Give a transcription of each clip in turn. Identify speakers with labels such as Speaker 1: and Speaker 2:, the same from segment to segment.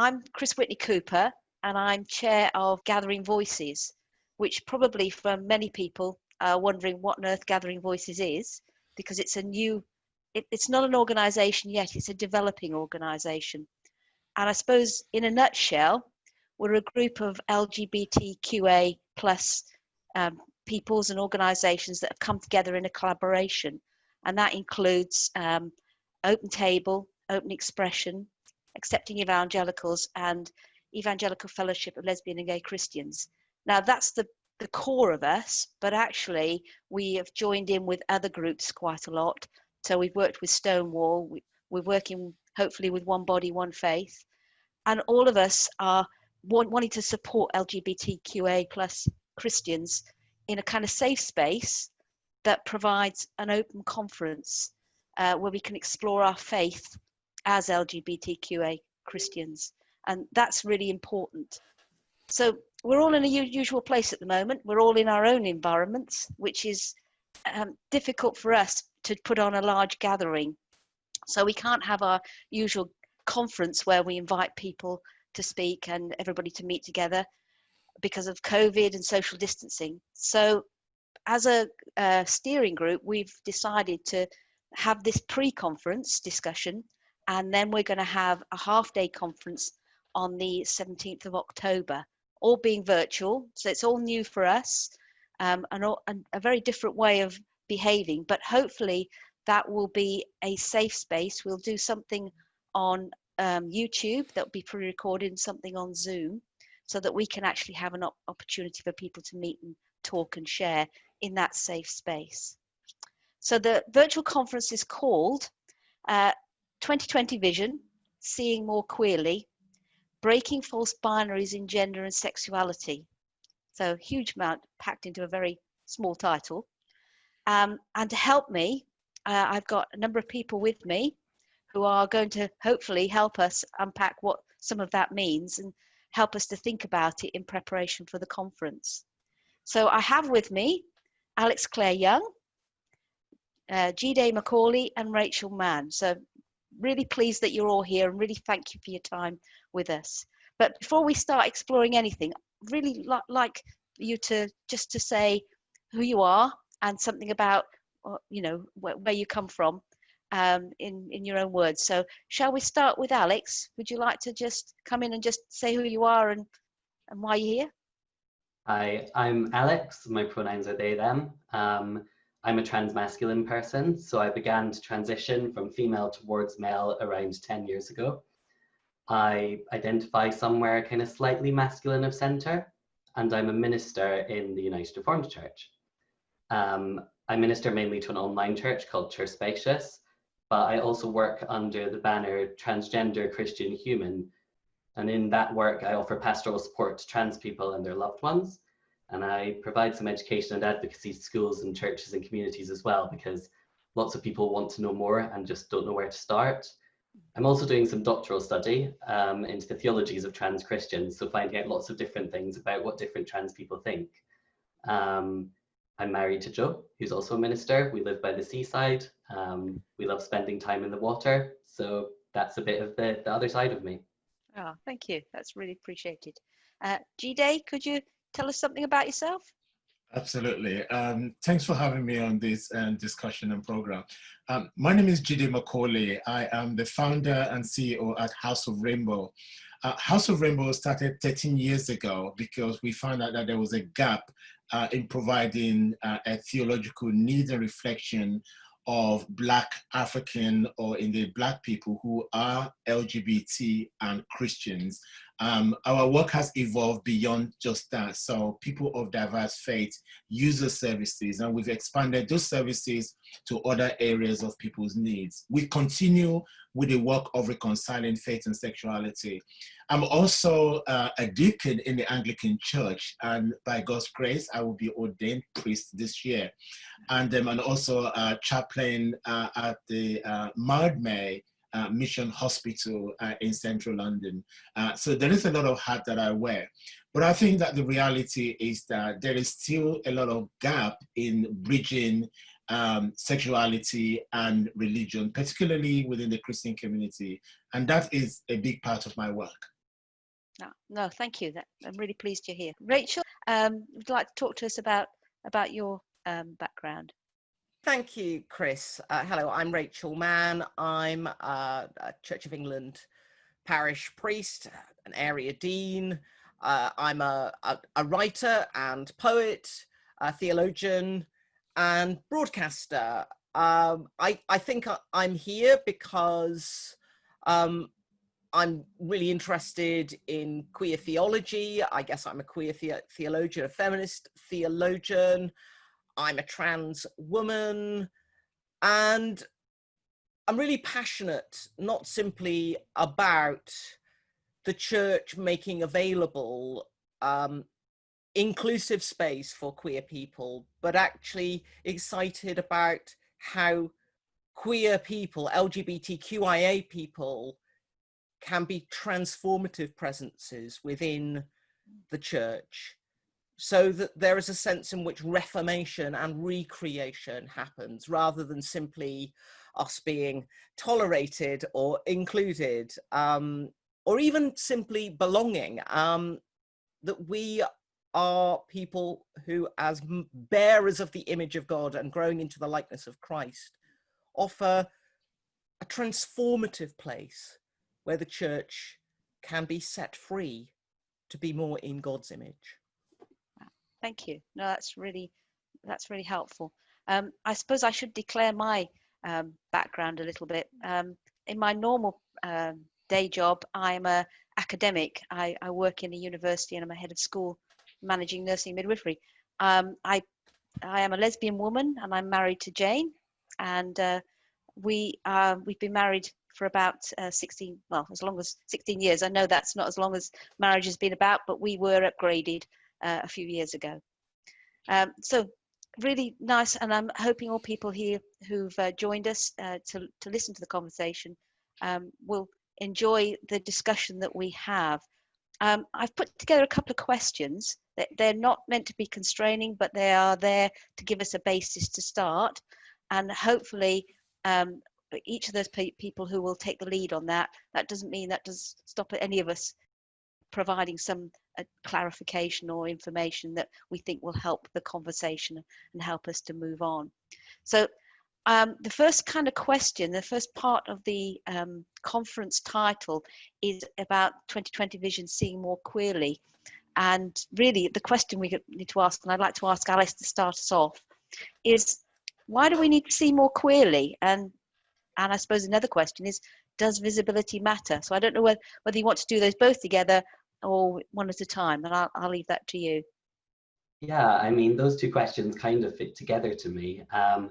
Speaker 1: I'm Chris Whitney Cooper, and I'm chair of Gathering Voices, which probably for many people are wondering what on earth Gathering Voices is, because it's a new, it, it's not an organization yet, it's a developing organization. And I suppose in a nutshell, we're a group of LGBTQA plus um, peoples and organizations that have come together in a collaboration. And that includes um, Open Table, Open Expression, Accepting Evangelicals, and Evangelical Fellowship of Lesbian and Gay Christians. Now, that's the, the core of us, but actually, we have joined in with other groups quite a lot. So, we've worked with Stonewall, we, we're working hopefully with One Body, One Faith, and all of us are want, wanting to support LGBTQA plus Christians in a kind of safe space that provides an open conference uh, where we can explore our faith as LGBTQA Christians. And that's really important. So we're all in a usual place at the moment. We're all in our own environments, which is um, difficult for us to put on a large gathering. So we can't have our usual conference where we invite people to speak and everybody to meet together because of COVID and social distancing. So as a, steering group, we've decided to have this pre-conference discussion and then we're going to have a half day conference on the 17th of October, all being virtual. So it's all new for us um, and, and a very different way of behaving, but hopefully that will be a safe space. We'll do something on um, YouTube that will be pre-recorded something on Zoom so that we can actually have an op opportunity for people to meet and talk and share in that safe space. So the virtual conference is called uh, 2020 Vision, Seeing More Queerly, Breaking False Binaries in Gender and Sexuality. So huge amount packed into a very small title. Um, and to help me, uh, I've got a number of people with me who are going to hopefully help us unpack what some of that means and help us to think about it in preparation for the conference. So I have with me Alex Clare Young, uh, Day Macaulay and Rachel Mann. So really pleased that you're all here and really thank you for your time with us. But before we start exploring anything, really li like you to just to say who you are and something about, uh, you know, where, where you come from um, in, in your own words. So shall we start with Alex? Would you like to just come in and just say who you are and, and why you're here?
Speaker 2: Hi, I'm Alex. My pronouns are they, them. Um, I'm a transmasculine person, so I began to transition from female towards male around 10 years ago. I identify somewhere kind of slightly masculine of center, and I'm a minister in the United Reformed Church. Um, I minister mainly to an online church called Church Spacious, but I also work under the banner Transgender Christian Human. And in that work, I offer pastoral support to trans people and their loved ones and I provide some education and advocacy to schools and churches and communities as well because lots of people want to know more and just don't know where to start. I'm also doing some doctoral study um, into the theologies of trans Christians, so finding out lots of different things about what different trans people think. Um, I'm married to Joe, who's also a minister. We live by the seaside. Um, we love spending time in the water. So that's a bit of the, the other side of me.
Speaker 1: Oh, thank you. That's really appreciated. Uh, Jide, could you tell us something about yourself?
Speaker 3: Absolutely. Um, thanks for having me on this um, discussion and program. Um, my name is Jide Macaulay. I am the founder and CEO at House of Rainbow. Uh, House of Rainbow started 13 years ago because we found out that there was a gap uh, in providing uh, a theological need and reflection of Black African or indeed Black people who are LGBT and Christians um, our work has evolved beyond just that. So people of diverse faith use the services and we've expanded those services to other areas of people's needs. We continue with the work of reconciling faith and sexuality. I'm also uh, a deacon in the Anglican Church and by God's grace, I will be ordained priest this year. And um, I'm also a chaplain uh, at the uh, Mildmay uh, Mission Hospital uh, in central London. Uh, so there is a lot of hat that I wear. But I think that the reality is that there is still a lot of gap in bridging um, sexuality and religion, particularly within the Christian community. And that is a big part of my work.
Speaker 1: No, no, thank you. That, I'm really pleased you're here. Rachel, um, would you like to talk to us about about your um, background?
Speaker 4: Thank you, Chris. Uh, hello, I'm Rachel Mann. I'm uh, a Church of England parish priest, an area dean. Uh, I'm a, a, a, writer and poet, a theologian and broadcaster. Um, I, I think I, am here because um, I'm really interested in queer theology. I guess I'm a queer the theologian, a feminist theologian. I'm a trans woman. And I'm really passionate, not simply about the church making available um, inclusive space for queer people, but actually excited about how queer people, LGBTQIA people, can be transformative presences within the church so that there is a sense in which reformation and recreation happens rather than simply us being tolerated or included um, or even simply belonging um, that we are people who as bearers of the image of God and growing into the likeness of Christ offer a transformative place where the church can be set free to be more in God's image.
Speaker 1: Thank you. No, that's really that's really helpful. Um, I suppose I should declare my um, background a little bit. Um, in my normal um, day job, I'm a academic. I, I, work in a university and I'm a head of school managing nursing midwifery. Um, I I am a lesbian woman and I'm married to Jane, and uh, we uh, we've been married for about uh, 16, well, as long as 16 years. I know that's not as long as marriage has been about, but we were upgraded uh, a few years ago. Um, so really nice, and I'm hoping all people here who've uh, joined us uh, to, to listen to the conversation um, will enjoy the discussion that we have. Um, I've put together a couple of questions that they're not meant to be constraining, but they are there to give us a basis to start. And hopefully um, each of those pe people who will take the lead on that, that doesn't mean that does stop any of us providing some uh, clarification or information that we think will help the conversation and help us to move on. So um, the first kind of question, the first part of the um, conference title is about 2020 Vision Seeing More Queerly. And really the question we need to ask, and I'd like to ask Alice to start us off, is why do we need to see more queerly? And and I suppose another question is, does visibility matter? So I don't know whether, whether you want to do those both together or one at a time, and I'll, I'll leave that to you.
Speaker 2: Yeah, I mean, those two questions kind of fit together to me. Um,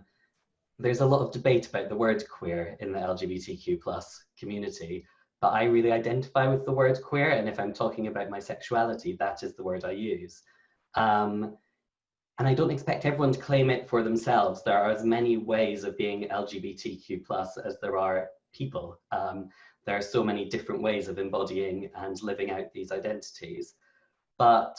Speaker 2: there's a lot of debate about the word queer in the LGBTQ plus community, but I really identify with the word queer, and if I'm talking about my sexuality, that is the word I use. Um, and I don't expect everyone to claim it for themselves. There are as many ways of being LGBTQ plus as there are people. Um, there are so many different ways of embodying and living out these identities. But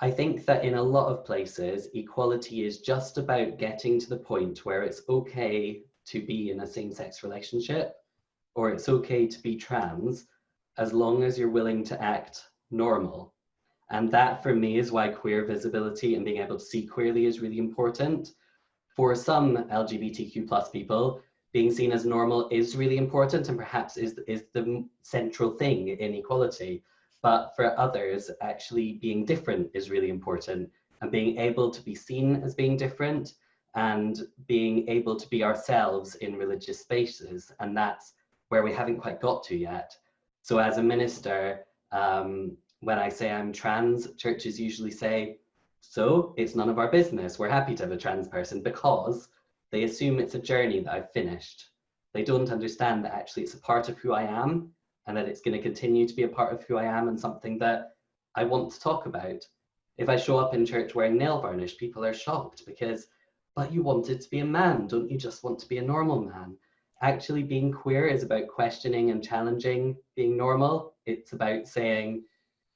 Speaker 2: I think that in a lot of places, equality is just about getting to the point where it's okay to be in a same-sex relationship or it's okay to be trans as long as you're willing to act normal and that for me is why queer visibility and being able to see queerly is really important. For some LGBTQ plus people, being seen as normal is really important and perhaps is, is the central thing in equality. But for others, actually being different is really important and being able to be seen as being different and being able to be ourselves in religious spaces. And that's where we haven't quite got to yet. So as a minister, um, when I say I'm trans, churches usually say, so it's none of our business. We're happy to have a trans person because they assume it's a journey that I've finished. They don't understand that actually it's a part of who I am and that it's going to continue to be a part of who I am and something that I want to talk about. If I show up in church wearing nail varnish, people are shocked because, but you wanted to be a man, don't you just want to be a normal man? Actually being queer is about questioning and challenging being normal. It's about saying,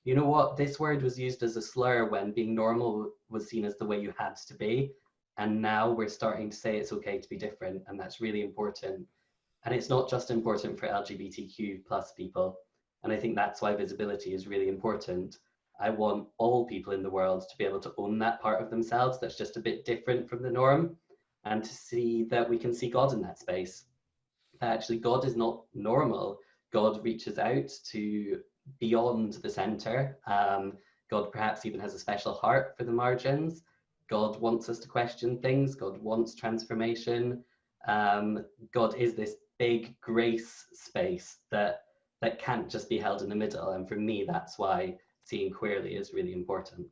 Speaker 2: you know what, this word was used as a slur when being normal was seen as the way you had to be. And now we're starting to say it's okay to be different. And that's really important. And it's not just important for LGBTQ plus people. And I think that's why visibility is really important. I want all people in the world to be able to own that part of themselves that's just a bit different from the norm and to see that we can see God in that space. That actually God is not normal. God reaches out to beyond the center. Um, God perhaps even has a special heart for the margins. God wants us to question things. God wants transformation. Um, God is this big grace space that that can't just be held in the middle. And for me, that's why seeing queerly is really important.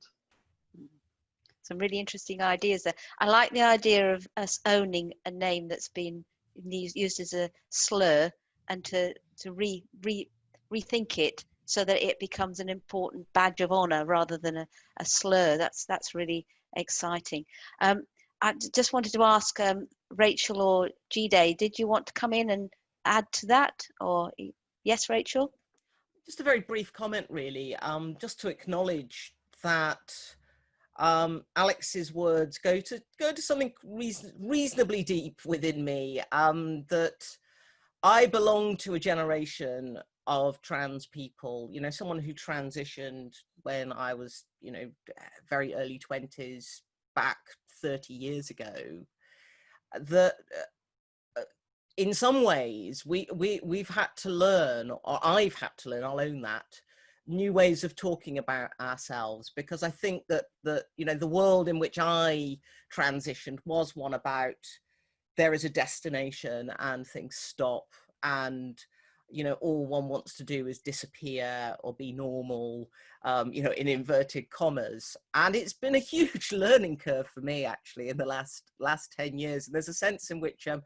Speaker 1: Some really interesting ideas there. I like the idea of us owning a name that's been used as a slur and to, to re, re, rethink it so that it becomes an important badge of honor rather than a, a slur. That's, that's really exciting. Um, I just wanted to ask um, Rachel or Jide, did you want to come in and add to that? Or yes, Rachel?
Speaker 4: Just a very brief comment, really, um, just to acknowledge that um, Alex's words go to go to something reason, reasonably deep within me. Um, that I belong to a generation of trans people. You know, someone who transitioned when I was, you know, very early twenties, back 30 years ago that uh, uh, in some ways we we we've had to learn or i've had to learn i'll own that new ways of talking about ourselves because i think that that you know the world in which i transitioned was one about there is a destination and things stop and you know, all one wants to do is disappear or be normal, um, you know, in inverted commas. And it's been a huge learning curve for me actually in the last last 10 years. And there's a sense in which um,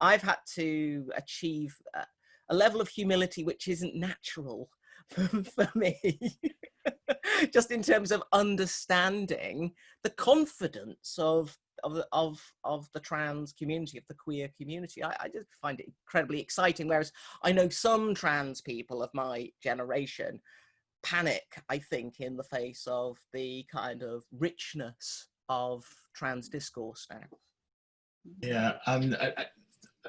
Speaker 4: I've had to achieve a, a level of humility which isn't natural for me. Just in terms of understanding the confidence of of the, of of the trans community, of the queer community. I, I just find it incredibly exciting. Whereas I know some trans people of my generation panic, I think, in the face of the kind of richness of trans discourse now.
Speaker 3: Yeah, um, I, I,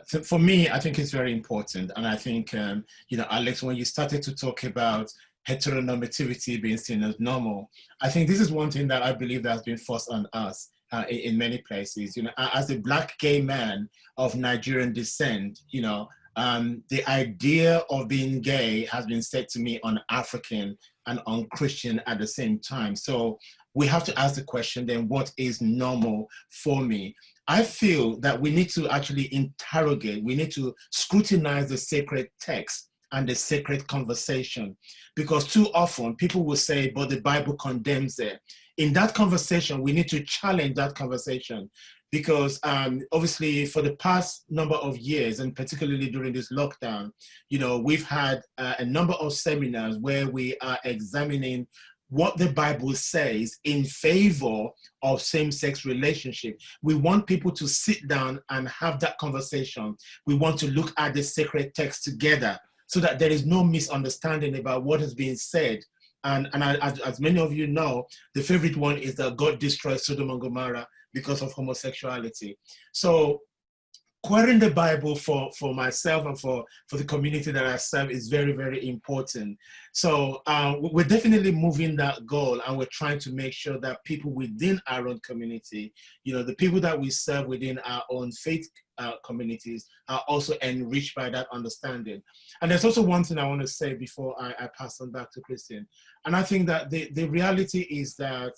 Speaker 3: so for me, I think it's very important. And I think, um, you know, Alex, when you started to talk about heteronormativity being seen as normal, I think this is one thing that I believe that has been forced on us uh, in, many places. You know, as a black gay man of Nigerian descent, you know, um, the idea of being gay has been said to me on African and on Christian at the same time. So we have to ask the question then, what is normal for me? I feel that we need to actually interrogate, we need to scrutinize the sacred text and the sacred conversation because too often people will say, but the Bible condemns it in that conversation, we need to challenge that conversation because um, obviously for the past number of years and particularly during this lockdown, you know, we've had uh, a number of seminars where we are examining what the Bible says in favor of same-sex relationship. We want people to sit down and have that conversation. We want to look at the sacred text together so that there is no misunderstanding about what is being said and, and I, as, as, many of you know, the favorite one is that God destroyed Sodom and Gomorrah because of homosexuality. So querying the Bible for, for myself and for, for the community that I serve is very, very important. So uh, we're definitely moving that goal and we're trying to make sure that people within our own community, you know, the people that we serve within our own faith uh, communities are also enriched by that understanding. And there's also one thing I want to say before I, I pass on back to Christian. And I think that the, the reality is that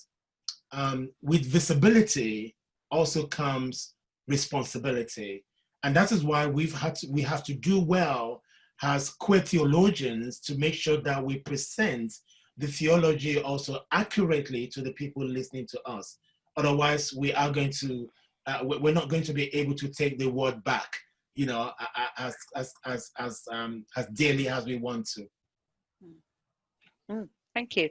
Speaker 3: um, with visibility also comes responsibility. And that is why we've had to, we have to do well as queer theologians to make sure that we present the theology also accurately to the people listening to us. Otherwise, we are going to, uh, we're not going to be able to take the word back, you know, as as as as um, as dearly as we want to.
Speaker 1: Mm, thank you.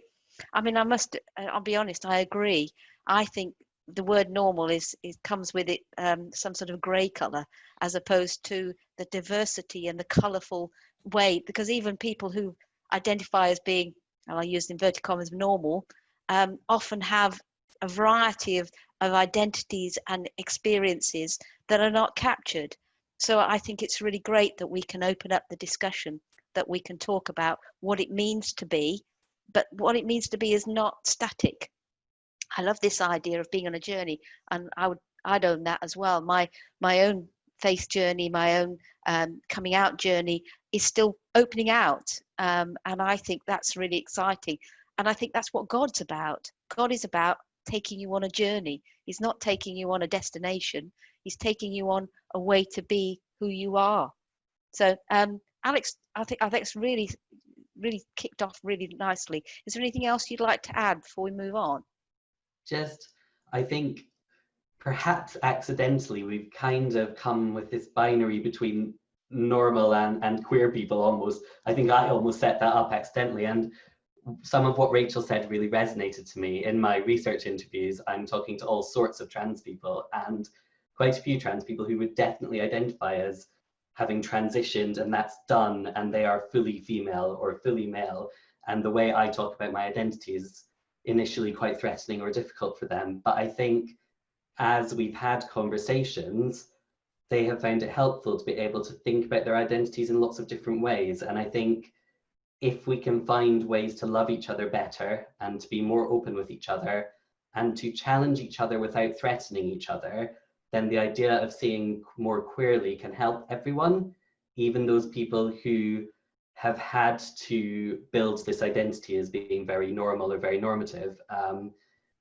Speaker 1: I mean, I must. Uh, I'll be honest. I agree. I think the word normal is it comes with it um, some sort of grey color as opposed to the diversity and the colorful way because even people who identify as being and I use inverted commas normal um, often have a variety of, of identities and experiences that are not captured so I think it's really great that we can open up the discussion that we can talk about what it means to be, but what it means to be is not static. I love this idea of being on a journey, and I would I'd own that as well. My my own faith journey, my own um, coming out journey is still opening out, um, and I think that's really exciting. And I think that's what God's about. God is about taking you on a journey. He's not taking you on a destination. He's taking you on a way to be who you are. So, um, Alex, I think it's really, really kicked off really nicely. Is there anything else you'd like to add before we move on?
Speaker 2: Just, I think perhaps accidentally we've kind of come with this binary between normal and, and queer people almost. I think I almost set that up accidentally. And some of what Rachel said really resonated to me. In my research interviews, I'm talking to all sorts of trans people and quite a few trans people who would definitely identify as having transitioned and that's done and they are fully female or fully male. And the way I talk about my identity is initially quite threatening or difficult for them. But I think as we've had conversations, they have found it helpful to be able to think about their identities in lots of different ways. And I think if we can find ways to love each other better and to be more open with each other and to challenge each other without threatening each other, then the idea of seeing more queerly can help everyone, even those people who have had to build this identity as being very normal or very normative, um,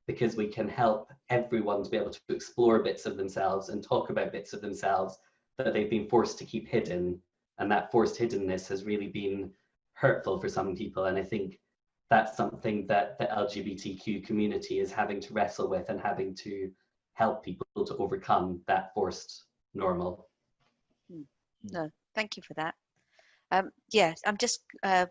Speaker 2: because we can help everyone to be able to explore bits of themselves and talk about bits of themselves that they've been forced to keep hidden. And that forced hiddenness has really been hurtful for some people. And I think that's something that the LGBTQ community is having to wrestle with and having to help people to overcome that forced normal.
Speaker 1: Hmm. No, thank you for that. Um, yes, I'm just uh,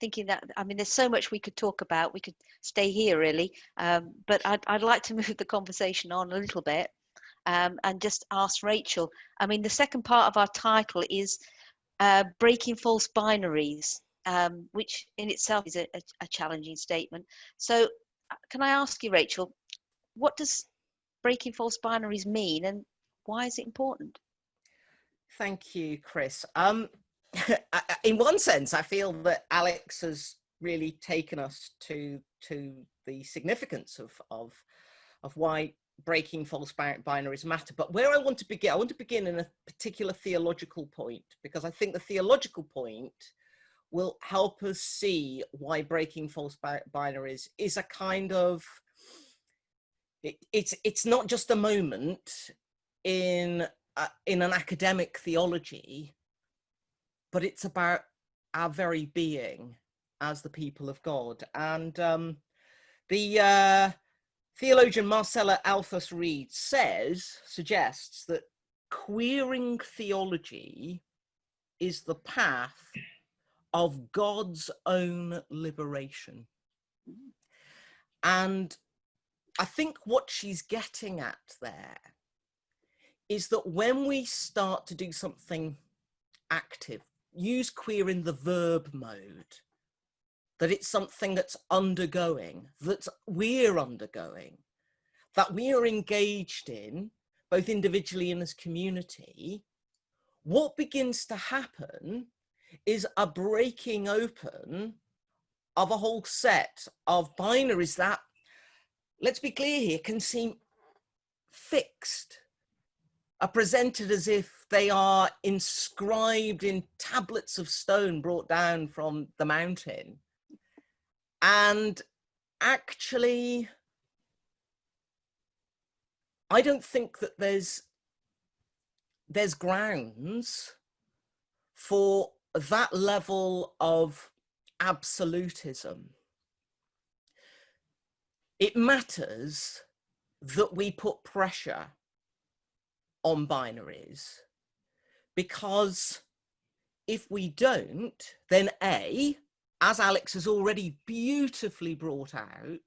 Speaker 1: thinking that, I mean, there's so much we could talk about. We could stay here really, um, but I'd, I'd like to move the conversation on a little bit um, and just ask Rachel. I mean, the second part of our title is uh, Breaking False Binaries, um, which in itself is a, a, a challenging statement. So uh, can I ask you, Rachel, what does breaking false binaries mean and why is it important?
Speaker 4: Thank you, Chris. Um, in one sense, I feel that Alex has really taken us to to the significance of of of why breaking false binaries matter. But where I want to begin, I want to begin in a particular theological point because I think the theological point will help us see why breaking false binaries is a kind of it, it's it's not just a moment in uh, in an academic theology, but it's about our very being as the people of God. And um, the uh, theologian Marcella Althaus-Reid says, suggests that queering theology is the path of God's own liberation. And I think what she's getting at there is that when we start to do something active, use queer in the verb mode, that it's something that's undergoing, that we're undergoing, that we are engaged in, both individually and as community, what begins to happen is a breaking open of a whole set of binaries that let's be clear here, can seem fixed, are presented as if they are inscribed in tablets of stone brought down from the mountain. And actually, I don't think that there's there's grounds for that level of absolutism it matters that we put pressure on binaries because if we don't, then A, as Alex has already beautifully brought out,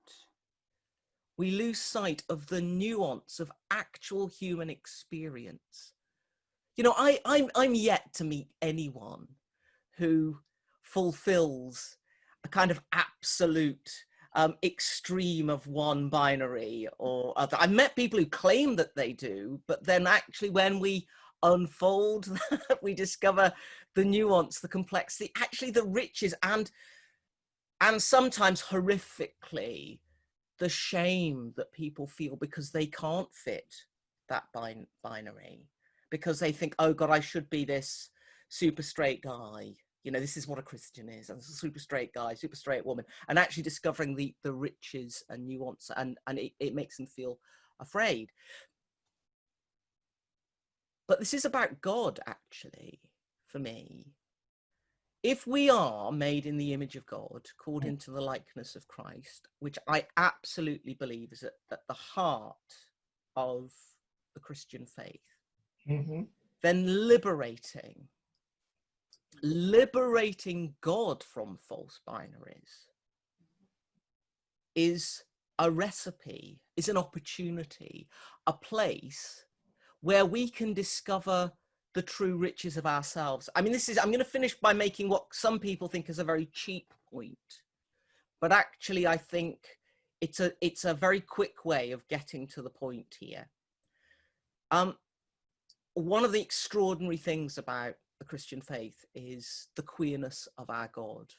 Speaker 4: we lose sight of the nuance of actual human experience. You know, I, I'm, I'm yet to meet anyone who fulfills a kind of absolute um, extreme of one binary or other. I've met people who claim that they do, but then actually when we unfold, that, we discover the nuance, the complexity, actually the riches and and sometimes horrifically the shame that people feel because they can't fit that bin binary because they think, oh God, I should be this super straight guy. You know, this is what a Christian is. And a super straight guy, super straight woman. And actually discovering the, the riches and nuance and, and it, it makes them feel afraid. But this is about God, actually, for me. If we are made in the image of God, called into the likeness of Christ, which I absolutely believe is at, at the heart of the Christian faith, mm -hmm. then liberating, liberating God from false binaries is a recipe, is an opportunity, a place where we can discover the true riches of ourselves. I mean, this is, I'm going to finish by making what some people think is a very cheap point, but actually I think it's a, it's a very quick way of getting to the point here. Um, one of the extraordinary things about the Christian faith is the queerness of our God.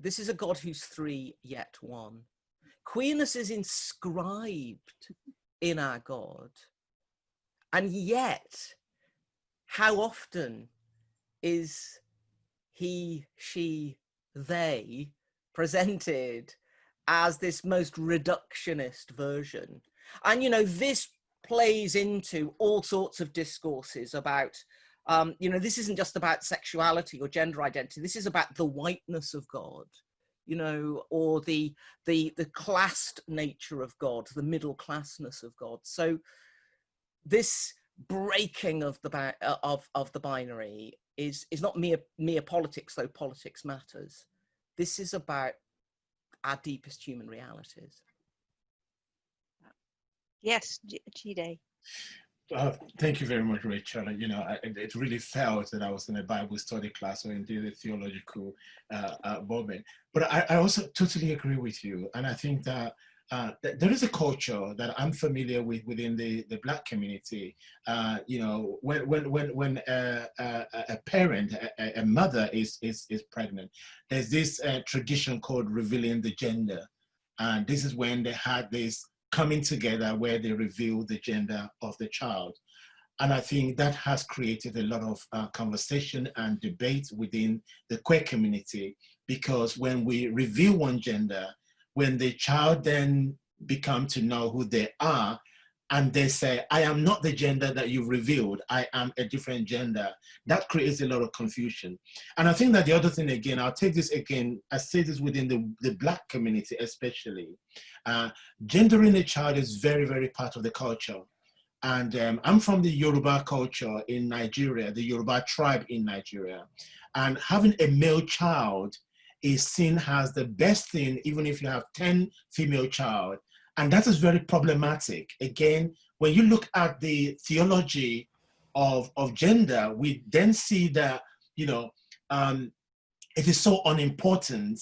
Speaker 4: This is a God who's three yet one. Queerness is inscribed in our God. And yet, how often is he, she, they presented as this most reductionist version? And, you know, this plays into all sorts of discourses about, um, you know, this isn't just about sexuality or gender identity. This is about the whiteness of God, you know, or the, the, the classed nature of God, the middle classness of God. So this breaking of the uh, of of the binary is is not mere mere politics though politics matters this is about our deepest human realities
Speaker 1: yes Jide.
Speaker 3: Uh, thank you very much, Rachel. You know, I, it really felt that I was in a Bible study class or indeed a theological uh, uh, moment. But I, I also totally agree with you. And I think that uh, th there is a culture that I'm familiar with within the, the Black community. Uh, you know, when when when when a, a, a parent, a, a, mother is is is pregnant, there's this uh, tradition called revealing the gender, and this is when they had this coming together where they reveal the gender of the child. And I think that has created a lot of uh, conversation and debate within the queer community because when we reveal one gender, when the child then become to know who they are and they say, I am not the gender that you've revealed, I am a different gender, that creates a lot of confusion. And I think that the other thing again, I'll take this again, I say this within the, the black community especially, uh, gendering a child is very, very part of the culture. And um, I'm from the Yoruba culture in Nigeria, the Yoruba tribe in Nigeria. And having a male child is seen as the best thing, even if you have 10 female child. And that is very problematic. Again, when you look at the theology of, of gender, we then see that, you know, um, it is so unimportant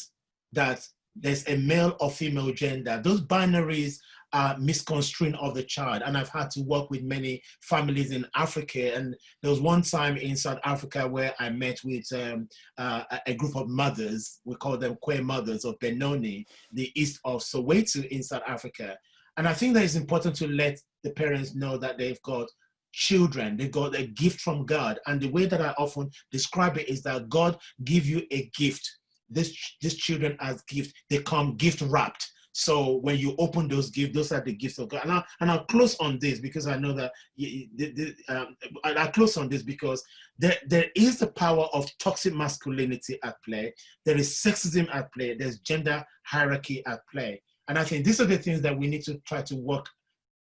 Speaker 3: that there's a male or female gender. Those binaries uh, misconstruing of the child. And I've had to work with many families in Africa. And there was one time in South Africa where I met with um, uh, a group of mothers, we call them queer mothers of Benoni, the east of Soweto in South Africa. And I think that it's important to let the parents know that they've got children, they got a gift from God. And the way that I often describe it is that God give you a gift. This, these children as gift, they come gift wrapped so when you open those gifts, those are the gifts of God. And I'll, and I'll close on this because I know that the, the, um, I'll close on this because there, there is the power of toxic masculinity at play. There is sexism at play. There's gender hierarchy at play. And I think these are the things that we need to try to work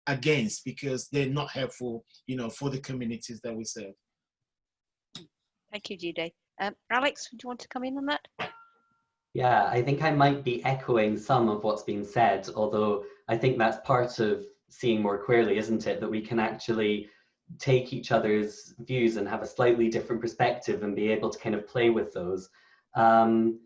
Speaker 3: against because they're not helpful, you know, for the communities that we serve.
Speaker 1: Thank you, Jide. Um, Alex, would you want to come in on that?
Speaker 2: Yeah, I think I might be echoing some of what's been said, although I think that's part of seeing more queerly, isn't it? That we can actually take each other's views and have a slightly different perspective and be able to kind of play with those. Um,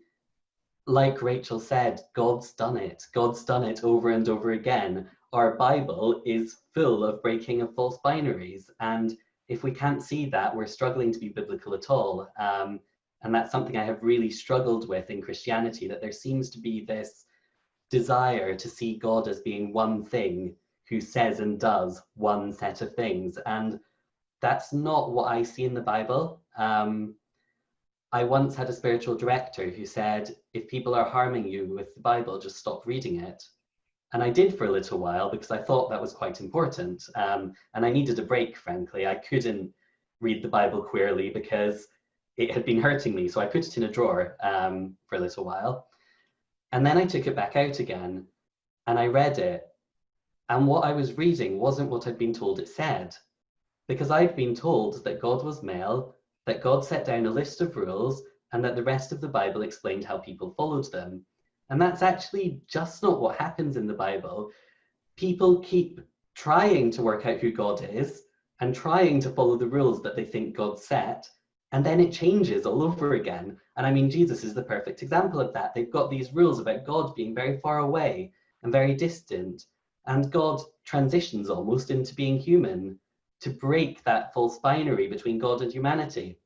Speaker 2: like Rachel said, God's done it. God's done it over and over again. Our Bible is full of breaking of false binaries and if we can't see that, we're struggling to be biblical at all. Um, and that's something I have really struggled with in Christianity, that there seems to be this desire to see God as being one thing who says and does one set of things. And that's not what I see in the Bible. Um, I once had a spiritual director who said, if people are harming you with the Bible, just stop reading it. And I did for a little while because I thought that was quite important. Um, and I needed a break, frankly. I couldn't read the Bible queerly because it had been hurting me. So I put it in a drawer um, for a little while. And then I took it back out again and I read it. And what I was reading wasn't what I'd been told it said. Because I'd been told that God was male, that God set down a list of rules, and that the rest of the Bible explained how people followed them. And that's actually just not what happens in the Bible. People keep trying to work out who God is and trying to follow the rules that they think God set, and then it changes all over again. And I mean, Jesus is the perfect example of that. They've got these rules about God being very far away and very distant, and God transitions almost into being human to break that false binary between God and humanity.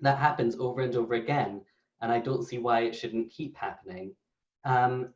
Speaker 2: That happens over and over again, and I don't see why it shouldn't keep happening. Um,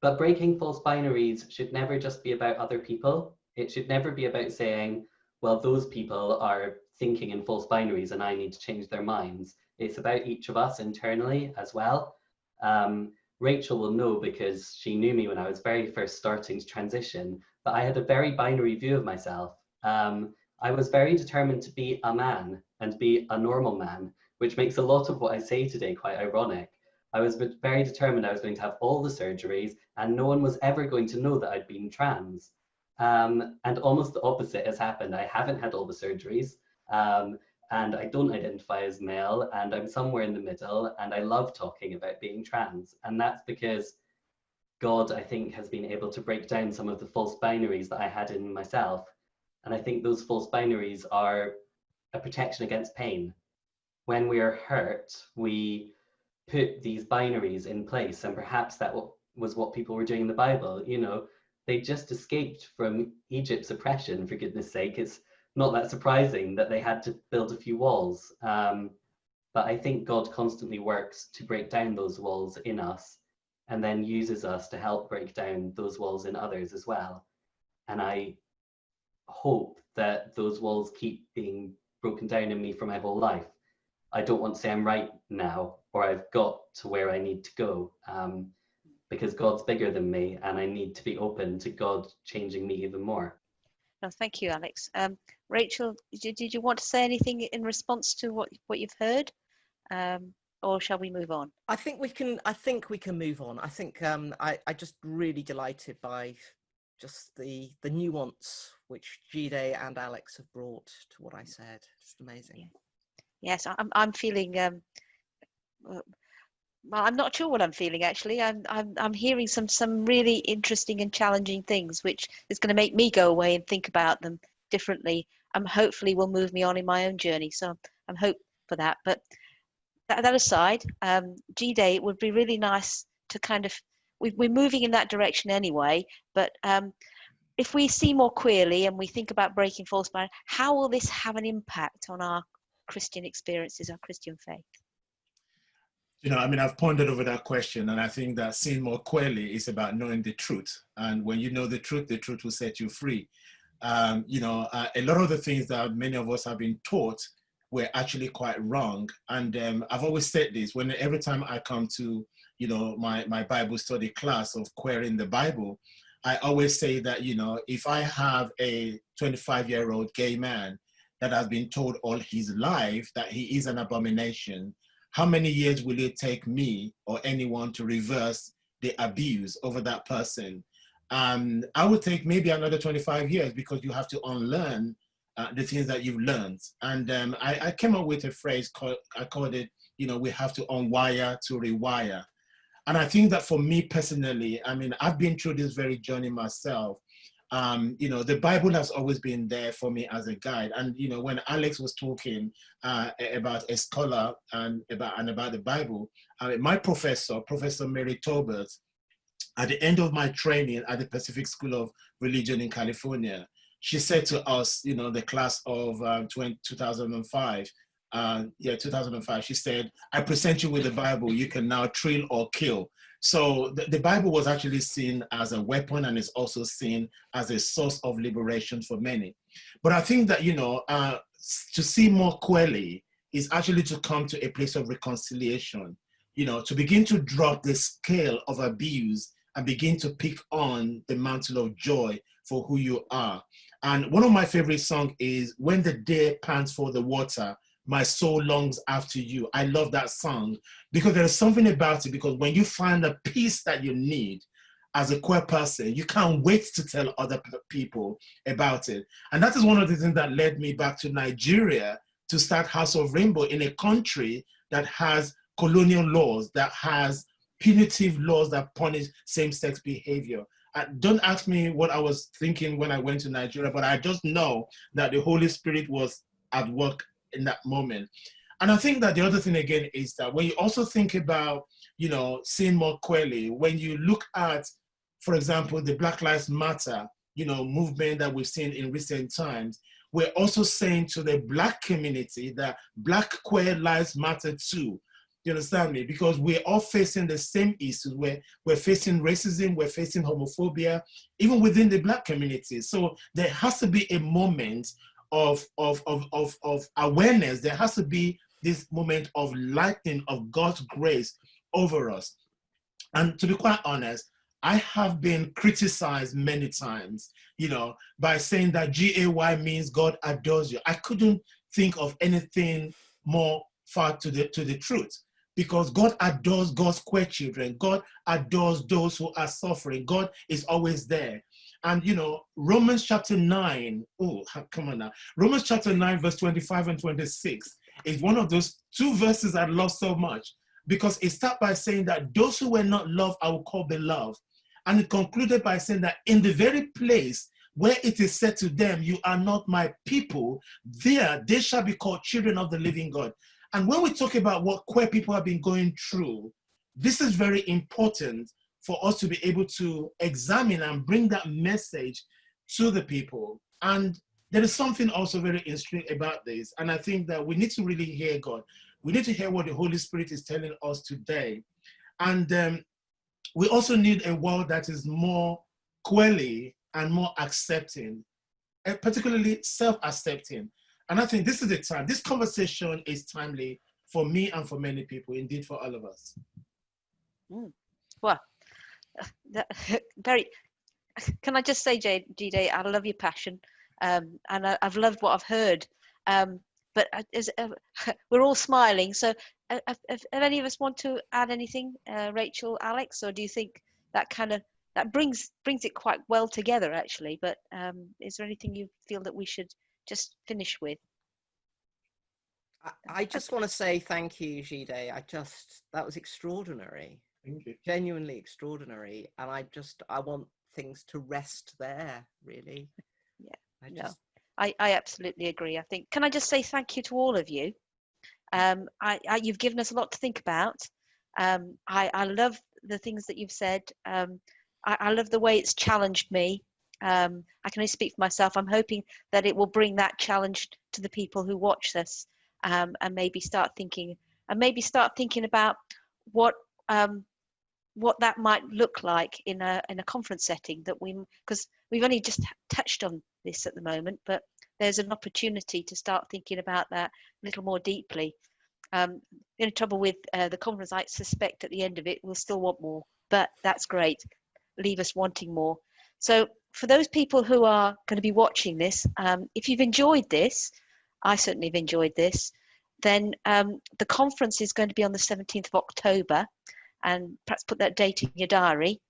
Speaker 2: but breaking false binaries should never just be about other people. It should never be about saying, well, those people are thinking in false binaries and I need to change their minds. It's about each of us internally as well. Um, Rachel will know because she knew me when I was very first starting to transition, but I had a very binary view of myself. Um, I was very determined to be a man and be a normal man, which makes a lot of what I say today quite ironic. I was very determined I was going to have all the surgeries and no one was ever going to know that I'd been trans. Um, and almost the opposite has happened. I haven't had all the surgeries um, and I don't identify as male and I'm somewhere in the middle and I love talking about being trans. And that's because God, I think, has been able to break down some of the false binaries that I had in myself. And I think those false binaries are a protection against pain. When we are hurt, we put these binaries in place and perhaps that was what people were doing in the bible you know they just escaped from egypt's oppression for goodness sake it's not that surprising that they had to build a few walls um, but i think god constantly works to break down those walls in us and then uses us to help break down those walls in others as well and i hope that those walls keep being broken down in me for my whole life I don't want to say I'm right now or I've got to where I need to go um, because God's bigger than me and I need to be open to God changing me even more.
Speaker 1: No, thank you, Alex. Um, Rachel, did, you want to say anything in response to what, what you've heard? Um, or shall we move on?
Speaker 4: I think we can. I think we can move on. I think um, I, I just really delighted by just the the nuance which Jide and Alex have brought to what I said. Just amazing.
Speaker 1: Yeah. Yes, I'm. I'm feeling. Um, uh, well, I'm not sure what I'm feeling actually. I'm. I'm. I'm hearing some some really interesting and challenging things, which is going to make me go away and think about them differently. And hopefully will move me on in my own journey. So I'm hope for that. But that, that aside, um, Jide it would be really nice to kind of. We, we're moving in that direction anyway, but um, if we see more queerly and we think about breaking false barriers, how will this have an impact on our Christian experiences, our Christian faith?
Speaker 3: You know, I mean, I've pondered over that question, and I think that seeing more clearly is about knowing the truth. And when you know the truth, the truth will set you free. Um, you know, uh, a lot of the things that many of us have been taught were actually quite wrong. And um, I've always said this when every time I come to, you know, my, my Bible study class of querying the Bible, I always say that, you know, if I have a 25 year old gay man that has been told all his life that he is an abomination, how many years will it take me or anyone to reverse the abuse over that person? Um, I would take maybe another 25 years because you have to unlearn uh, the things that you've learned. And um, I, I, came up with a phrase called, I called it, you know, we have to unwire to rewire. And I think that for me personally, I mean, I've been through this very journey myself um, you know, the Bible has always been there for me as a guide. And, you know, when Alex was talking uh, about a scholar and about, and about the Bible, my professor, Professor Mary Tolbert, at the end of my training at the Pacific School of Religion in California, she said to us, you know, the class of 20, 2005, uh, yeah, 2005, she said, I present you with the Bible, you can now thrill or kill. So the, the, Bible was actually seen as a weapon and is also seen as a source of liberation for many. But I think that, you know, uh, to see more clearly is actually to come to a place of reconciliation, you know, to begin to drop the scale of abuse and begin to pick on the mantle of joy for who you are. And one of my favorite songs is When the Deer Pants for the Water, My Soul Longs After You. I love that song because there's something about it because when you find the peace that you need, as a queer person, you can't wait to tell other people about it. And that is one of the things that led me back to Nigeria to start House of Rainbow in a country that has colonial laws, that has punitive laws that punish same-sex behavior. Uh, don't ask me what I was thinking when I went to Nigeria, but I just know that the Holy Spirit was at work in that moment. And I think that the other thing again is that when you also think about, you know, seeing more clearly, when you look at, for example, the Black Lives Matter, you know, movement that we've seen in recent times, we're also saying to the black community that black queer lives matter too. You understand me? Because we're all facing the same issues. We're, we're facing racism, we're facing homophobia, even within the black community. So there has to be a moment of, of, of, of, of awareness. There has to be this moment of lightning of God's grace over us. And to be quite honest, I have been criticized many times, you know, by saying that G-A-Y means God adores you. I couldn't think of anything more far to the, to the truth because God adores God's queer children. God adores those who are suffering. God is always there. And you know, Romans chapter 9, oh, come on now. Romans chapter 9, verse 25 and 26 is one of those two verses I love so much because it starts by saying that those who were not loved, I will call beloved. And it concluded by saying that in the very place where it is said to them, you are not my people, there they shall be called children of the living God. And when we talk about what queer people have been going through, this is very important for us to be able to examine and bring that message to the people. And there is something also very interesting about this. And I think that we need to really hear God. We need to hear what the Holy Spirit is telling us today. And um, we also need a world that is more queerly and more accepting, eh, particularly self-accepting. And I think this is the time, this conversation is timely for me and for many people, indeed for all of us.
Speaker 1: Mm. Well, that, very, can I just say, Jide, I love your passion. Um, and I, have loved what I've heard. Um, but uh, we're all smiling. So uh, if, if, any of us want to add anything, uh, Rachel, Alex, or do you think that kind of, that brings brings it quite well together actually, but um, is there anything you feel that we should just finish with.
Speaker 4: I, just want to say thank you, Jide. I just, that was extraordinary.
Speaker 3: Thank you.
Speaker 4: Genuinely extraordinary. And I just, I want things to rest there, really.
Speaker 1: Yeah, I just... no, I, I absolutely agree. I think, can I just say thank you to all of you? Um, I, I you've given us a lot to think about. Um, I, I love the things that you've said. Um, I, I love the way it's challenged me um, I can only speak for myself. I'm hoping that it will bring that challenge to the people who watch this um, and maybe start thinking and maybe start thinking about what um, what that might look like in a in a conference setting that we because we've only just touched on this at the moment, but there's an opportunity to start thinking about that a little more deeply. Um, trouble with uh, the conference, I suspect at the end of it, we'll still want more, but that's great. Leave us wanting more. So for those people who are going to be watching this, um, if you've enjoyed this, I certainly have enjoyed this, then um, the conference is going to be on the 17th of October, and perhaps put that date in your diary.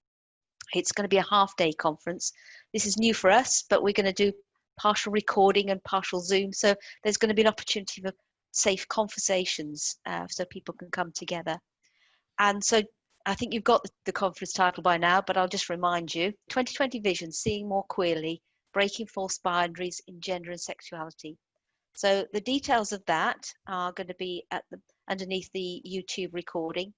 Speaker 1: It's going to be a half day conference. This is new for us, but we're going to do partial recording and partial Zoom. So there's going to be an opportunity for safe conversations uh, so people can come together. And so I think you've got the, conference title by now, but I'll just remind you 2020 Vision Seeing More Queerly Breaking False Boundaries in Gender and Sexuality. So the details of that are going to be at the underneath the YouTube recording.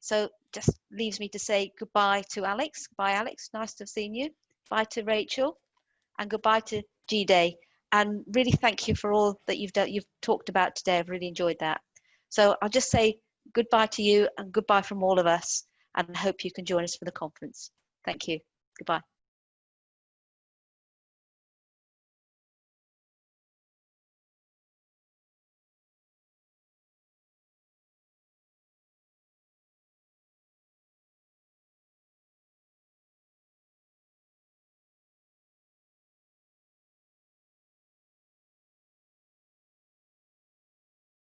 Speaker 1: So just leaves me to say goodbye to Alex. Bye, Alex. Nice to have seen you. Bye to Rachel. And goodbye to Jide, and really thank you for all that you've done. You've talked about today. I've really enjoyed that. So I'll just say goodbye to you and goodbye from all of us, and hope you can join us for the conference. Thank you. Goodbye.